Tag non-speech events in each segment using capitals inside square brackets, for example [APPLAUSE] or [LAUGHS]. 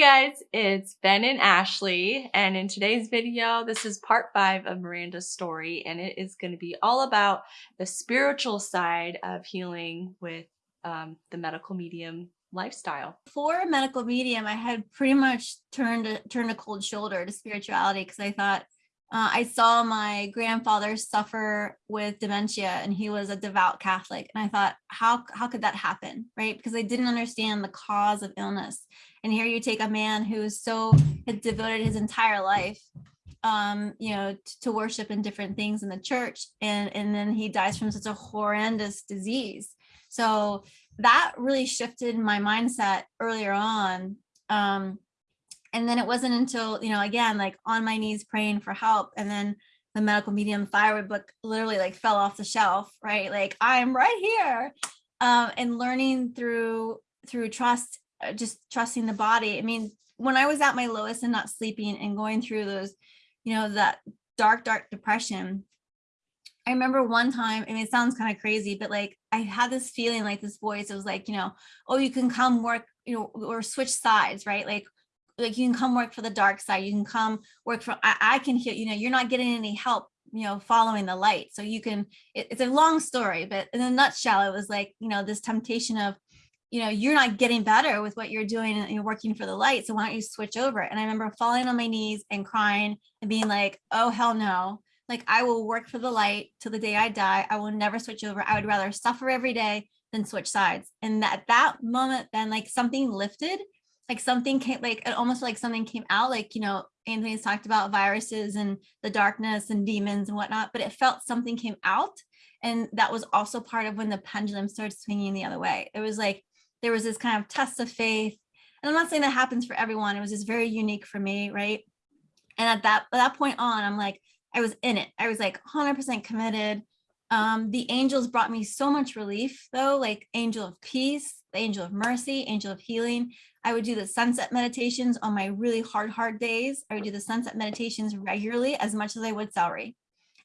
guys, it's Ben and Ashley, and in today's video, this is part five of Miranda's story, and it is going to be all about the spiritual side of healing with um, the medical medium lifestyle. For a medical medium, I had pretty much turned a, turned a cold shoulder to spirituality because I thought uh, I saw my grandfather suffer with dementia and he was a devout Catholic. And I thought, how, how could that happen? Right. Because I didn't understand the cause of illness. And here you take a man who is so had devoted his entire life, um, you know, to worship and different things in the church. And, and then he dies from such a horrendous disease. So that really shifted my mindset earlier on. Um, and then it wasn't until, you know, again, like on my knees praying for help. And then the medical medium thyroid book literally like fell off the shelf, right? Like I'm right here. Um, and learning through through trust, uh, just trusting the body. I mean, when I was at my lowest and not sleeping and going through those, you know, that dark, dark depression, I remember one time, I mean, it sounds kind of crazy, but like I had this feeling like this voice, it was like, you know, oh, you can come work, you know, or switch sides, right? Like like you can come work for the dark side you can come work for I, I can hear you know you're not getting any help you know following the light. So you can it, it's a long story but in a nutshell it was like you know this temptation of you know you're not getting better with what you're doing and you're working for the light so why don't you switch over? And i remember falling on my knees and crying and being like oh hell no. Like i will work for the light till the day i die. I will never switch over. I would rather suffer every day than switch sides. And at that moment then like something lifted like something came like it almost like something came out like you know anthony's talked about viruses and the darkness and demons and whatnot but it felt something came out and that was also part of when the pendulum started swinging the other way it was like there was this kind of test of faith and i'm not saying that happens for everyone it was just very unique for me right and at that at that point on i'm like i was in it i was like 100 percent committed um, the angels brought me so much relief though, like angel of peace, the angel of mercy, angel of healing. I would do the sunset meditations on my really hard, hard days. I would do the sunset meditations regularly as much as I would celery.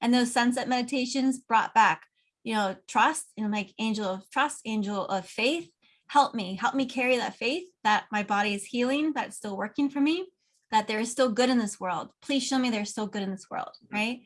And those sunset meditations brought back, you know, trust, you know, like angel of trust, angel of faith, help me, help me carry that faith that my body is healing, that's still working for me, that there is still good in this world. Please show me there's still good in this world, mm-hmm. right?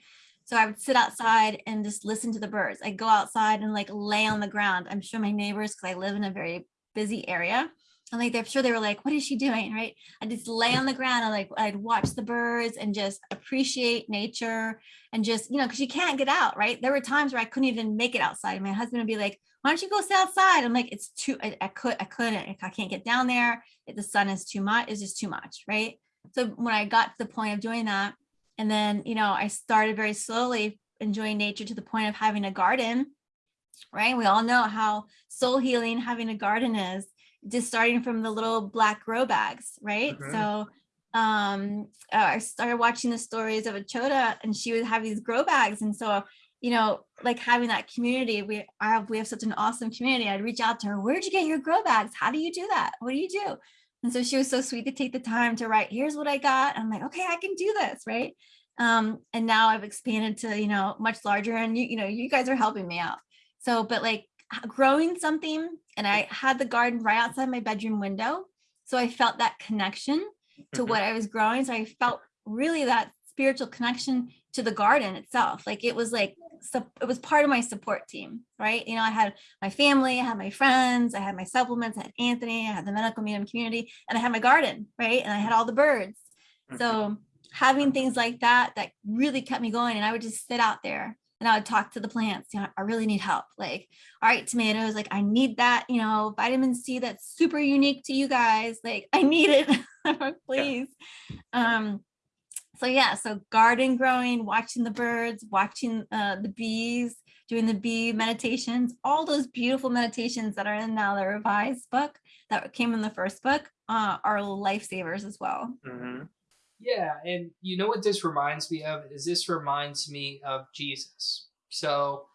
So I would sit outside and just listen to the birds. I'd go outside and like lay on the ground. I'm sure my neighbors, because I live in a very busy area, like they're sure they were like, what is she doing? Right. I just lay on the ground and like I'd watch the birds and just appreciate nature and just, you know, because you can't get out, right? There were times where I couldn't even make it outside. My husband would be like, why don't you go sit outside? I'm like, it's too, I, I could, I couldn't, I can't get down there. If the sun is too much, it's just too much, right? So when I got to the point of doing that, and then, you know, I started very slowly enjoying nature to the point of having a garden, right? We all know how soul healing having a garden is just starting from the little black grow bags, right? Mm -hmm. So um, uh, I started watching the stories of Achota and she would have these grow bags. And so, you know, like having that community, we have, we have such an awesome community. I'd reach out to her, where'd you get your grow bags? How do you do that? What do you do? And so she was so sweet to take the time to write, here's what I got. I'm like, okay, I can do this, right? Um, and now I've expanded to, you know, much larger and you, you know, you guys are helping me out. So, but like growing something and I had the garden right outside my bedroom window. So I felt that connection to mm-hmm. what I was growing. So I felt really that spiritual connection to the garden itself. Like it was like so it was part of my support team, right? You know, I had my family, I had my friends, I had my supplements, I had Anthony, I had the medical medium community, and I had my garden, right? And I had all the birds. So mm-hmm. having things like that, that really kept me going. And I would just sit out there and I would talk to the plants, you know, I really need help. Like, all right, tomatoes, like I need that, you know, vitamin C that's super unique to you guys. Like I need it, [LAUGHS] please. Yeah. Um, so yeah, so garden growing, watching the birds, watching uh, the bees, doing the bee meditations, all those beautiful meditations that are in now the revised book that came in the first book uh, are lifesavers as well. Mm -hmm. Yeah, and you know what this reminds me of is this reminds me of Jesus. So,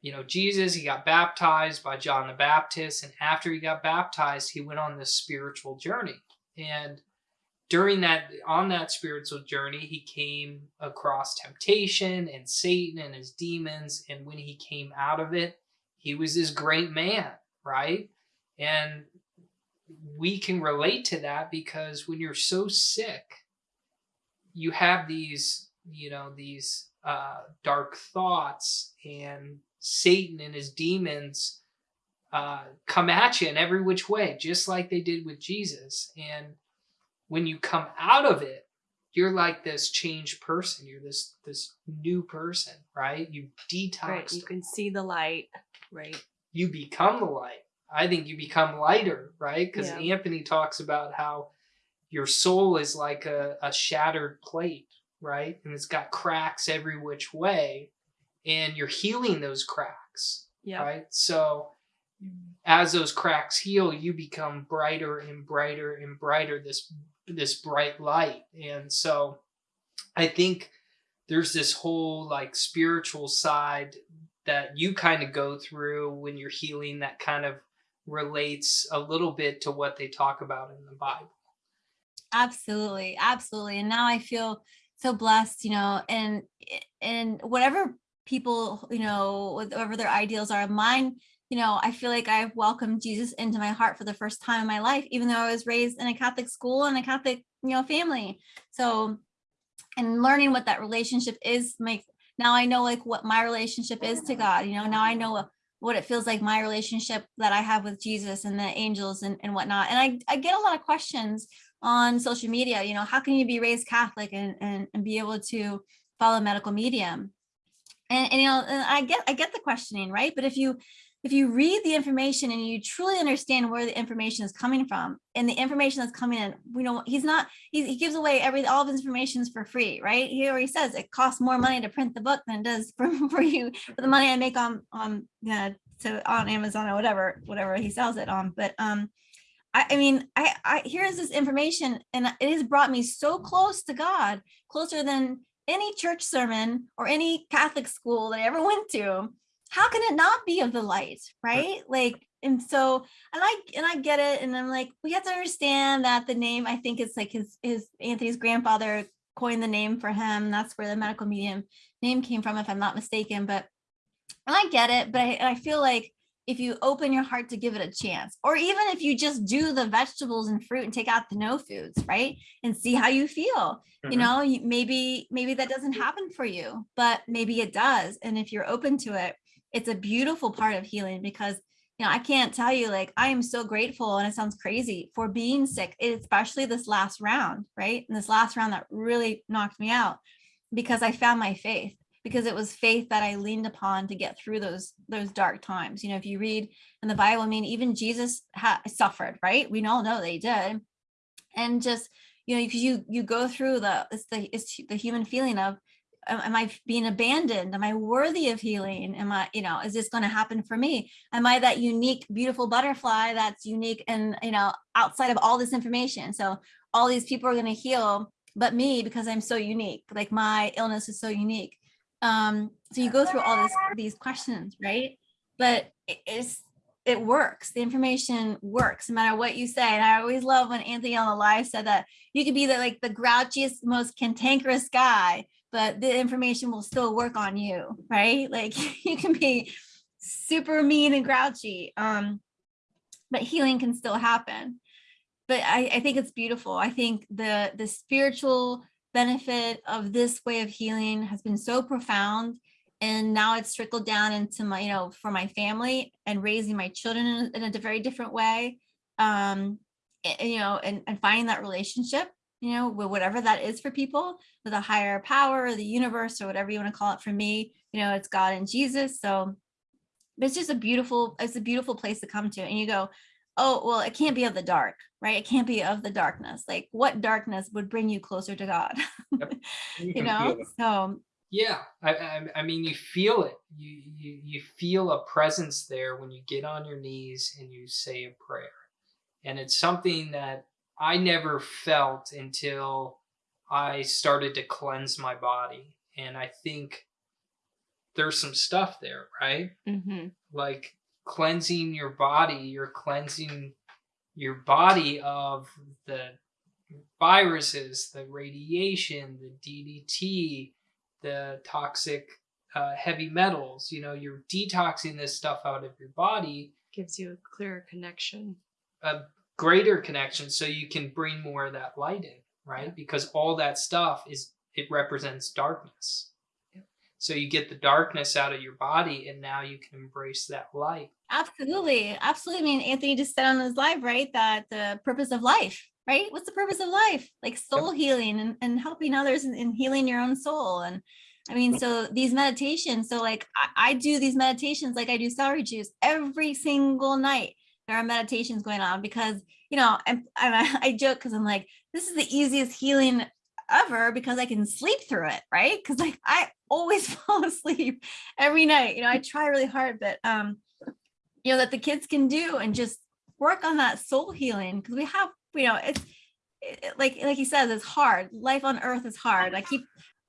you know, Jesus, he got baptized by John the Baptist, and after he got baptized, he went on this spiritual journey. And during that on that spiritual journey he came across temptation and satan and his demons and when he came out of it he was this great man right and we can relate to that because when you're so sick, you have these, you know, these uh, dark thoughts, and Satan and his demons uh, come at you in every which way, just like they did with Jesus. And when you come out of it, you're like this changed person. You're this this new person, right? You detox. Right. You can see the light. Right. You become the light. I think you become lighter, right? Because Yeah. Anthony talks about how your soul is like a, a shattered plate, right? And it's got cracks every which way, and you're healing those cracks, Yeah. right? So as those cracks heal, you become brighter and brighter and brighter. This this bright light, and so I think there's this whole like spiritual side that you kind of go through when you're healing that kind of relates a little bit to what they talk about in the Bible. Absolutely, absolutely. And now I feel so blessed, you know, and and whatever people, you know, whatever their ideals are, mine, you know, I feel like I've welcomed Jesus into my heart for the first time in my life, even though I was raised in a Catholic school and a Catholic, you know, family. So and learning what that relationship is makes now I know like what my relationship is to God, you know, now I know what it feels like my relationship that I have with Jesus and the angels and, and whatnot. And I, I get a lot of questions on social media, you know, how can you be raised Catholic and, and, and be able to follow medical medium? And, and you know, and I get I get the questioning, right? But if you if you read the information and you truly understand where the information is coming from and the information that's coming in, you know, he's not, he, he gives away every, all of his information is for free, right? He already says it costs more money to print the book than it does for, [LAUGHS] for you, for the money I make on, on, yeah, to, on Amazon or whatever, whatever he sells it on. But, um, I, I mean, I, I, here's this information and it has brought me so close to God, closer than any church sermon or any Catholic school that I ever [LAUGHS] went to. How can it not be of the light right? Like and so and i and i get it and i'm like we have to understand that the name i think it's like his his anthony's grandfather coined the name for him. That's where the medical medium name came from if i'm not mistaken but and i get it but I, and I feel like if you open your heart to give it a chance or even if you just do the vegetables and fruit and take out the no foods right and see how you feel you Mhm. know maybe maybe that doesn't happen for you but maybe it does and if you're open to it it's a beautiful part of healing because you know i can't tell you like i am so grateful and it sounds crazy for being sick especially this last round right and this last round that really knocked me out because i found my faith because it was faith that i leaned upon to get through those those dark times. You know if you read in the bible i mean even jesus suffered right? We all know they did. And just you know because you you go through the it's the it's the human feeling of am i being abandoned? Am i worthy of healing? Am i you know is this going to happen for me? Am i that unique beautiful butterfly that's unique and you know outside of all this information? So all these people are going to heal but me because i'm so unique. Like my illness is so unique um so you go through all this these questions right? But it- it's it works. The information works no matter what you say. And i always love when anthony on the live said that you could be the like the grouchiest most cantankerous guy but the information will still work on you right? [LAUGHS] Like [LAUGHS] you can be super mean and grouchy um but healing can still happen. But I, I think it's beautiful. I think the the spiritual benefit of this way of healing has been so profound. And now it's trickled down into my you know for my family and raising my children in a, in a very different way. Um a- you know and, and finding that relationship you know with whatever that is for people with a higher power or the universe or whatever you want to call it for me you know it's god and jesus. So it's just a beautiful it's a beautiful place to come to. And you go oh well it can't be of the dark right? It can't be of the darkness. Like what darkness would bring you closer to god? [LAUGHS] You can know? so Yeah, I, I, I mean, you feel it. You, you you feel a presence there when you get on your knees and you say a prayer, and it's something that I never felt until I started to cleanse my body, and I think there's some stuff there, right? Mm-hmm. Like cleansing your body, you're cleansing your body of the viruses, the radiation, the DDT, the toxic uh, heavy metals. You know, you're detoxing this stuff out of your body. Gives you a clearer connection. A, greater connection so you can bring more of that light in, right? Because all that stuff is it represents darkness. Yep. So you get the darkness out of your body and now you can embrace that light. Absolutely. Absolutely. I mean, Anthony just said on his live, right, that the purpose of life, right? What's the purpose of life? Like soul healing and, and helping others and, and healing your own soul. And I mean, so these meditations, so like I, I do these meditations like I do celery juice every single night. There are meditations going on because, you know, and, and I, I joke because I'm like, this is the easiest healing ever because I can sleep through it, right? Because like I always [LAUGHS] fall asleep every night. You know, I try really hard, but um, you know, that the kids can do and just work on that soul healing because we have, you know, it's it- like like he says, it's hard. Life on earth is hard. I keep,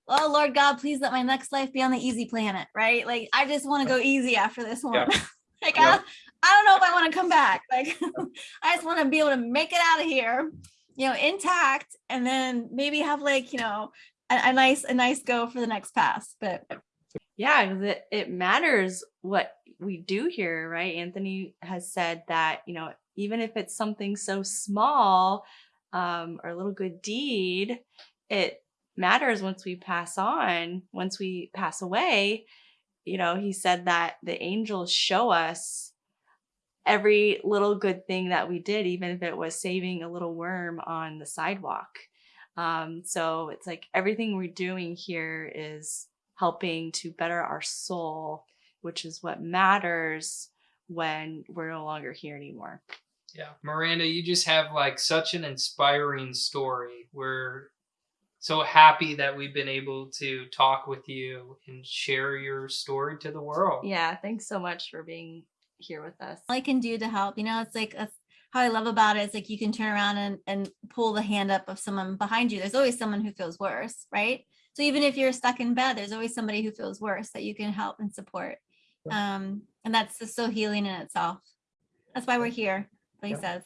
oh Lord God, please let my next life be on the easy planet, right? Like I just want to go easy after this one. [LAUGHS] like Yeah. I, I don't know if I want to come back. Like [LAUGHS] I just want to be able to make it out of here, you know, intact, and then maybe have like you know a, a nice a nice go for the next pass. But Yeah, 'cause it, it matters what we do here, right? Anthony has said that, you know, even if it's something so small um, or a little good deed, it matters once we pass on, once we pass away. You know, he said that the angels show us every little good thing that we did, even if it was saving a little worm on the sidewalk. Um, so it's like everything we're doing here is helping to better our soul, which is what matters when we're no longer here anymore. Yeah. Miranda, you just have like such an inspiring story. We're so happy that we've been able to talk with you and share your story to the world. Yeah, thanks so much for being here with us. all I can do to help, you know, it's like that's how I love about. It's like you can turn around and, and pull the hand up of someone behind you. There's always someone who feels worse, right? So even if you're stuck in bed, there's always somebody who feels worse that you can help and support. Um, and that's just so healing in itself. That's why we're here, what he Yeah. says.